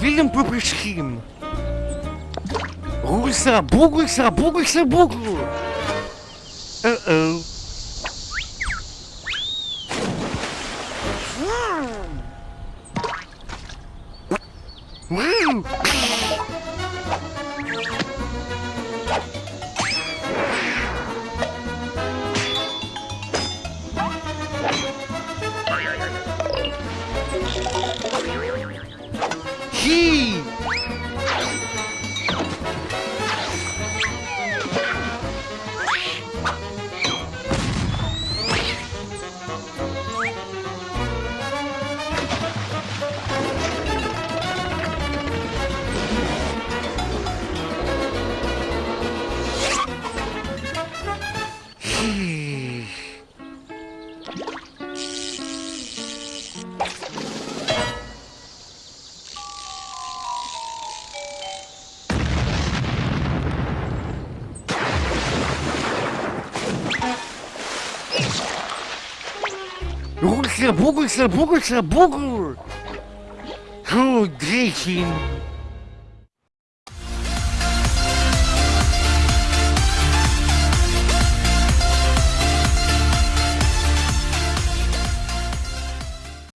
Willen Puppelschirm. Rusa, Bugusa, Bugusa, Bugu. Uh-oh. Woo! He! Бугулься, бугулься, бугулься, бугуль! Фу, гречин!